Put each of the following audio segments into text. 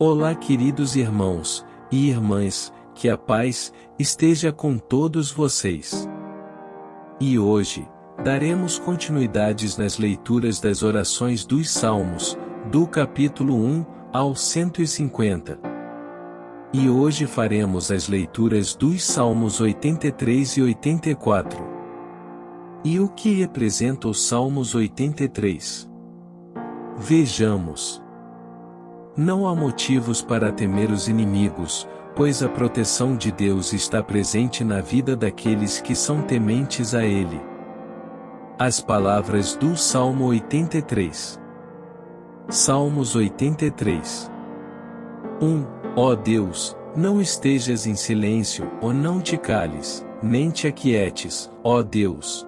Olá, queridos irmãos e irmãs, que a paz esteja com todos vocês. E hoje, daremos continuidades nas leituras das orações dos Salmos, do capítulo 1 ao 150. E hoje faremos as leituras dos Salmos 83 e 84. E o que representa os Salmos 83? Vejamos. Não há motivos para temer os inimigos, pois a proteção de Deus está presente na vida daqueles que são tementes a Ele. As palavras do Salmo 83. Salmos 83. 1. Ó Deus, não estejas em silêncio, ou não te cales, nem te aquietes, ó Deus.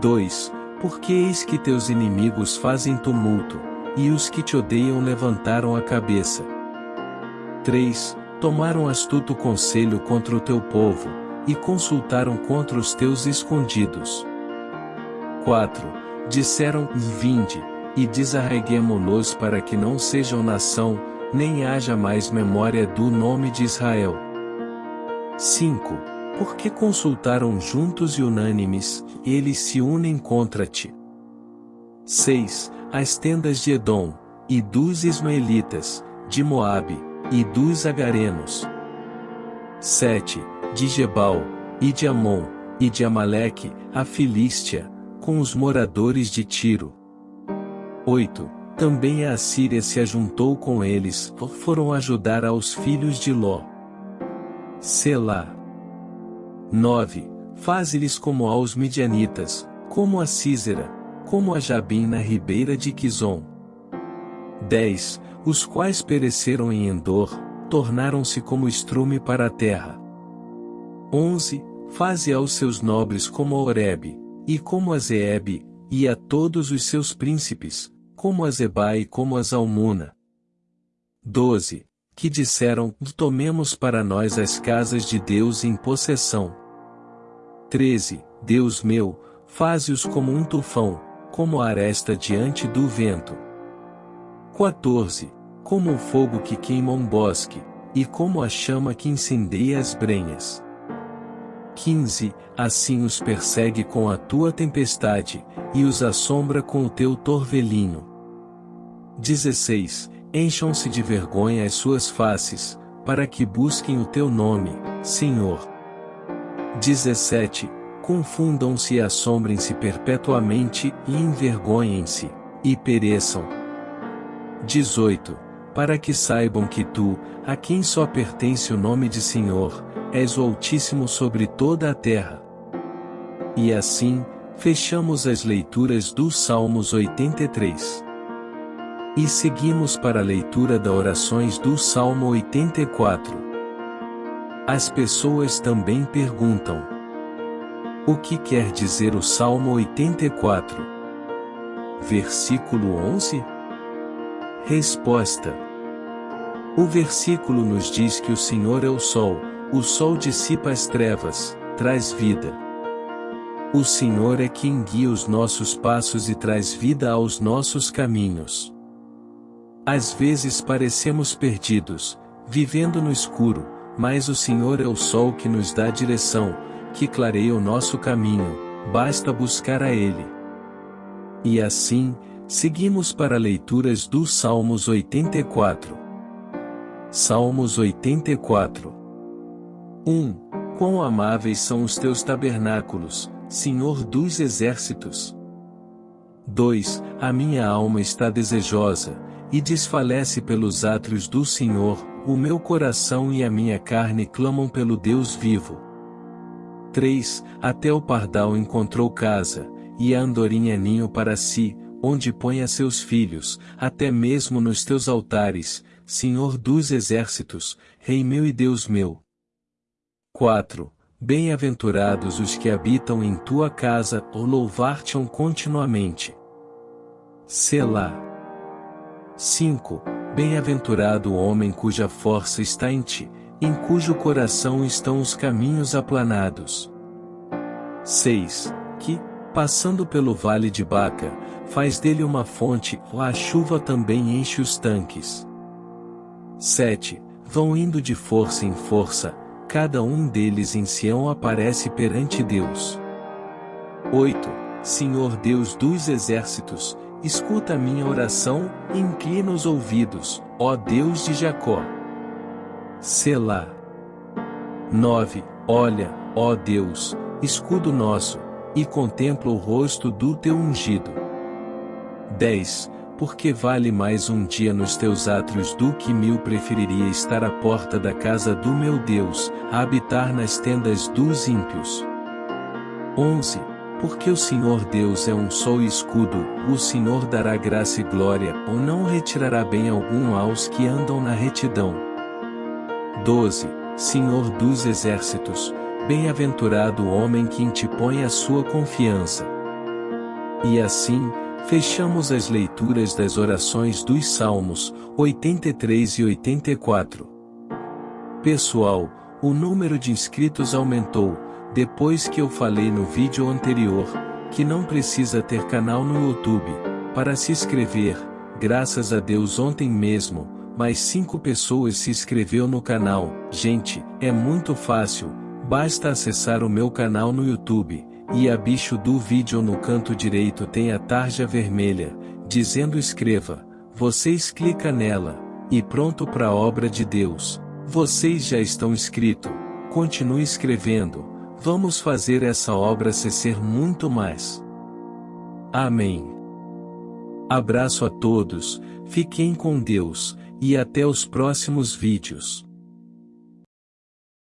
2. Porque eis que teus inimigos fazem tumulto, e os que te odeiam levantaram a cabeça. 3. Tomaram astuto conselho contra o teu povo, e consultaram contra os teus escondidos. 4. Disseram, Vinde, e desarreguemo-los para que não sejam nação, nem haja mais memória do nome de Israel. 5. Porque consultaram juntos e unânimes, eles se unem contra ti. 6 as tendas de Edom, e dos Ismaelitas, de Moabe, e dos Agarenos. 7. De Gebal, e de Amon, e de Amaleque, a Filístia, com os moradores de Tiro. 8. Também a Assíria se ajuntou com eles, foram ajudar aos filhos de Ló. Selá. 9. Faze-lhes como aos midianitas, como a Císera, como a Jabim na ribeira de Quizon. 10. Os quais pereceram em Endor, tornaram-se como estrume para a terra. 11. Faze aos seus nobres como a Oreb, e como a Zeeb, e a todos os seus príncipes, como a Zeba e como a Zalmuna. 12. Que disseram, tomemos para nós as casas de Deus em possessão. 13. Deus meu, faze-os como um tufão, como a aresta diante do vento. 14. Como o fogo que queima um bosque, e como a chama que incendeia as brenhas. 15. Assim os persegue com a tua tempestade, e os assombra com o teu torvelinho. 16. Encham-se de vergonha as suas faces, para que busquem o teu nome, Senhor. 17 confundam-se e assombrem-se perpetuamente e envergonhem-se, e pereçam. 18. Para que saibam que tu, a quem só pertence o nome de Senhor, és o Altíssimo sobre toda a terra. E assim, fechamos as leituras dos Salmos 83. E seguimos para a leitura das orações do Salmo 84. As pessoas também perguntam: o que quer dizer o Salmo 84? Versículo 11? Resposta: O versículo nos diz que o Senhor é o sol, o sol dissipa as trevas, traz vida. O Senhor é quem guia os nossos passos e traz vida aos nossos caminhos. Às vezes parecemos perdidos, vivendo no escuro, mas o Senhor é o sol que nos dá direção, que clareia o nosso caminho, basta buscar a Ele. E assim, seguimos para leituras dos Salmos 84. Salmos 84 1. Quão amáveis são os teus tabernáculos, Senhor dos exércitos! 2. A minha alma está desejosa, e desfalece pelos átrios do Senhor, o meu coração e a minha carne clamam pelo Deus vivo. 3. Até o pardal encontrou casa, e a andorinha ninho para si, onde põe a seus filhos, até mesmo nos teus altares, Senhor dos exércitos, Rei meu e Deus meu. 4. Bem-aventurados os que habitam em tua casa, ou louvar-te-ão continuamente. Selá. 5. Bem-aventurado o homem cuja força está em ti, em cujo coração estão os caminhos aplanados. 6. Que, passando pelo vale de Baca, faz dele uma fonte, a chuva também enche os tanques. 7. Vão indo de força em força, cada um deles em Sião aparece perante Deus. 8. Senhor Deus dos exércitos, escuta a minha oração inclina os ouvidos, ó Deus de Jacó. Selá. 9. Olha, ó Deus, escudo nosso, e contempla o rosto do teu ungido. 10 porque vale mais um dia nos teus átrios do que mil preferiria estar à porta da casa do meu Deus, a habitar nas tendas dos ímpios. 11. Porque o Senhor Deus é um só escudo, o Senhor dará graça e glória, ou não retirará bem algum aos que andam na retidão. 12. Senhor dos exércitos, bem-aventurado o homem que em ti põe a sua confiança. E assim, Fechamos as leituras das orações dos Salmos 83 e 84. Pessoal, o número de inscritos aumentou, depois que eu falei no vídeo anterior, que não precisa ter canal no YouTube, para se inscrever, graças a Deus ontem mesmo, mais 5 pessoas se inscreveu no canal, gente, é muito fácil, basta acessar o meu canal no YouTube, e abaixo do vídeo no canto direito tem a tarja vermelha, dizendo escreva, vocês clica nela, e pronto para a obra de Deus. Vocês já estão inscrito, continue escrevendo, vamos fazer essa obra ser muito mais. Amém. Abraço a todos, fiquem com Deus, e até os próximos vídeos.